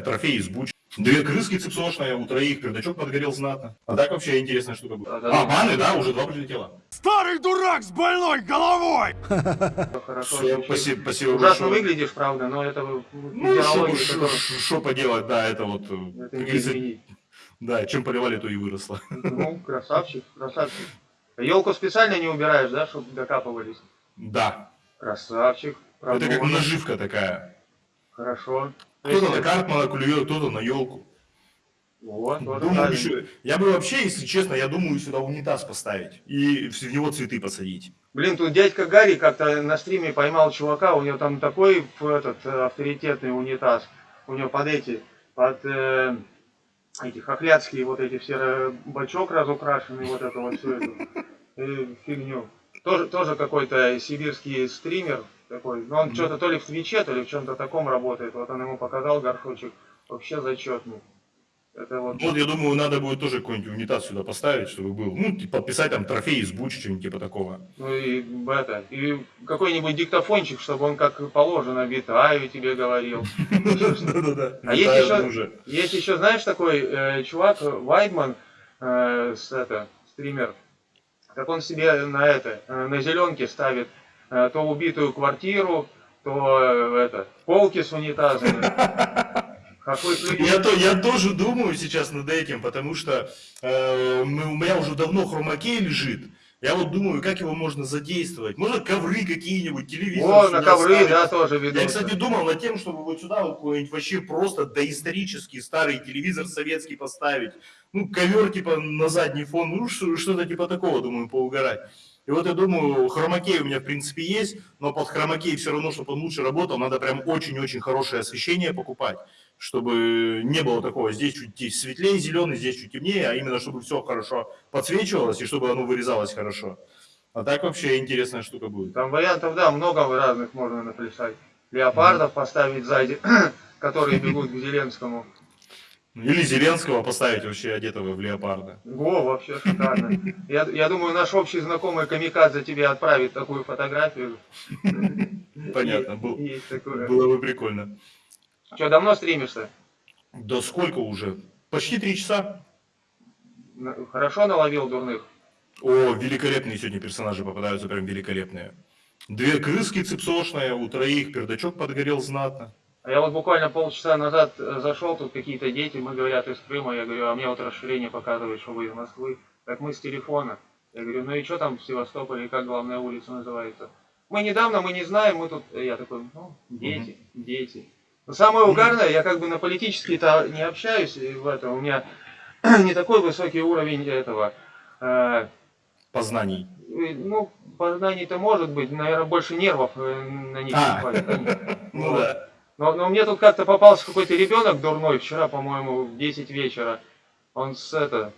трофей из буч. Две крыски цепсошные, у троих пердачок подгорел знатно. А так вообще интересная штука была. А, баны, да, уже два прилетело. Старый дурак с больной головой! Звучит. спасибо, спасибо Ужасно выглядишь, правда, но это Ну, что поделать, да, это вот, э, это не да, чем поливали, то и выросло. Ну, красавчик, красавчик. Елку специально не убираешь, да, чтобы докапывались? Да, Красавчик. это как наживка такая. Хорошо. Кто-то на Картмана клюет, кто-то на елку. Вот, Думаю, правильно. еще- я бы вообще, если честно, я думаю сюда унитаз поставить и в него цветы посадить. Блин, тут дядька Гарри как-то на стриме поймал чувака, у него там такой этот э, авторитетный унитаз. У него под эти, под э, эти хохлядские вот эти все э, бачок разукрашенный, вот это вот всю эту э, фигню. Тоже, тоже какой-то сибирский стример такой. Но он что-то то ли в Твиче, то ли в чем-то таком работает. Вот он ему показал горшочек. Вообще зачетный. Это вот. Вот, я думаю, надо будет тоже какой-нибудь унитаз сюда поставить, чтобы был. Ну, типа, подписать там трофей из Буч, что-нибудь типа такого. Ну и это, и какой-нибудь диктофончик, чтобы он как положено Витаю тебе говорил. А есть еще- знаешь, такой э, чувак, Вайдман, э, с, это, стример, как он себе на это, э, на зеленке ставит э, то убитую квартиру, то э, это, полки с унитазами. Я, то, я тоже думаю сейчас над этим, потому что э, у меня уже давно хромакей лежит. Я вот думаю, как его можно задействовать. Может, ковры какие-нибудь, телевизор. О, на ковры, ставить. да, тоже Я, ведут. кстати, думал над тем, чтобы вот сюда вот какой-нибудь вообще просто доисторический старый телевизор советский поставить. Ну, ковер типа на задний фон, ну, что- что-то типа такого, думаю, поугарать. И вот я думаю, хромакей у меня в принципе есть, но под хромакей все равно, чтобы он лучше работал, надо прям очень-очень хорошее освещение покупать, чтобы не было такого, здесь чуть светлее зеленый, здесь чуть темнее, а именно чтобы все хорошо подсвечивалось и чтобы оно вырезалось хорошо. А так вообще интересная штука будет. Там вариантов, да, много разных можно наплясать. Леопардов поставить сзади, которые бегут к Зеленскому. Или Зеленского поставить вообще одетого в леопарда. Во, вообще шикарно. Я, я думаю, наш общий знакомый Камикадзе тебе отправит такую фотографию. Понятно, был- было бы прикольно. Что, давно стримишься? Да сколько уже? Почти три часа. Хорошо наловил дурных? О, великолепные сегодня персонажи попадаются, прям великолепные. Две крыски цепсошные, у троих пердачок подгорел знатно. А я вот буквально полчаса назад э, зашел, тут какие-то дети, мы говорят из Крыма, я говорю, а мне вот расширение показывает, что вы из Москвы. Так мы с телефона. Я говорю, ну и что там в Севастополе, как главная улица называется? Мы недавно, мы не знаем, мы тут... Я такой, ну, дети, дети. Но самое угарное, я как бы на политические-то не общаюсь, и в этом у меня не такой высокий уровень этого... э, Познаний. э, ну, познаний-то может быть, наверное, больше нервов э, на них А. хватит. Ну да. Но, но мне тут как-то попался какой-то ребенок дурной вчера, по-моему, в 10 вечера. Он с это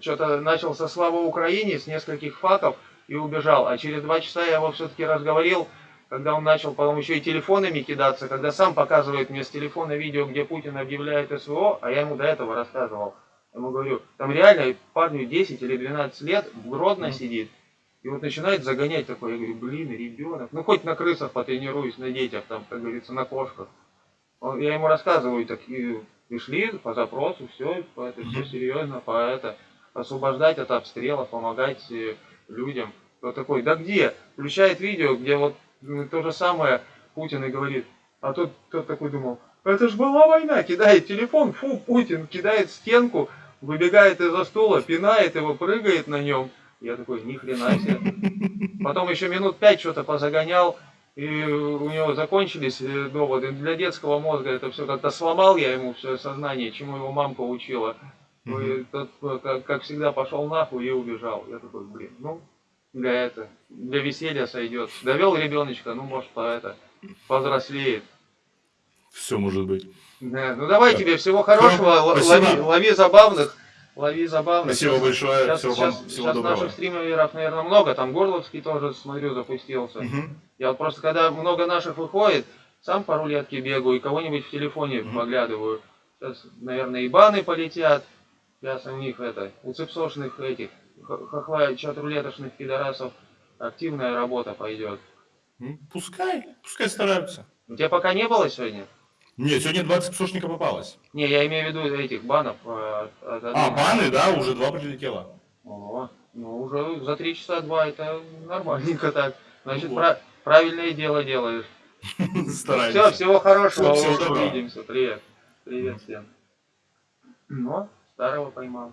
что-то начал со слава Украине, с нескольких факов и убежал. А через два часа я его все-таки разговорил, когда он начал, по-моему, еще и телефонами кидаться, когда сам показывает мне с телефона видео, где Путин объявляет СВО, а я ему до этого рассказывал. Я ему говорю, там реально парню 10 или 12 лет, в Гродно сидит, и вот начинает загонять такой, я говорю, блин, ребенок, ну хоть на крысах потренируюсь, на детях, там, как говорится, на кошках. Он- я ему рассказываю, так и пришли по запросу, все, это все серьезно, по это, освобождать от обстрелов, помогать э, людям. Вот такой, да где? Включает видео, где вот то же самое Путин и говорит, а тот, тот такой думал, это ж была война, кидает телефон, фу, Путин, кидает стенку, выбегает из-за стула, пинает его, прыгает на нем. Я такой, ни хрена себе. Потом еще минут пять что-то позагонял, и у него закончились э, доводы. Для детского мозга это все как-то сломал я ему все сознание, чему его мамка учила. Ну и тот, э, как, как всегда, пошел нахуй и убежал. Я такой, блин, ну, для это, для веселья сойдет. Довел ребеночка, ну, может, по это, повзрослеет. Все может быть. Да, ну давай тебе всего хорошего, Спасибо. лови, лови забавных, лови забавных. Спасибо большое. Сейчас, Всего сейчас- всего сейчас доброго. наших стримеров, наверное, много. Там Горловский тоже, смотрю, запустился. Мгм. Я вот просто, когда много наших выходит, сам по рулетке бегаю и кого-нибудь в телефоне Мгм. поглядываю. Сейчас, наверное, и баны полетят. Сейчас у них это, у цепсошных этих, хохла, чат-рулетошных пидорасов активная работа пойдет. М, Пускай, пускай стараются. У тебя пока не было сегодня? Нет, сегодня 20 псошника попалось. Не, я имею в виду этих банов. э, от А, одной- баны, да, уже два прилетело. О, ну уже за три часа два это нормальненько так. Значит, Вот. пра- правильное дело делаешь. Все, Стараемся. всего хорошего, Всего увидимся. Привет. Привет всем. Ну, старого поймал.